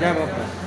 जय बापू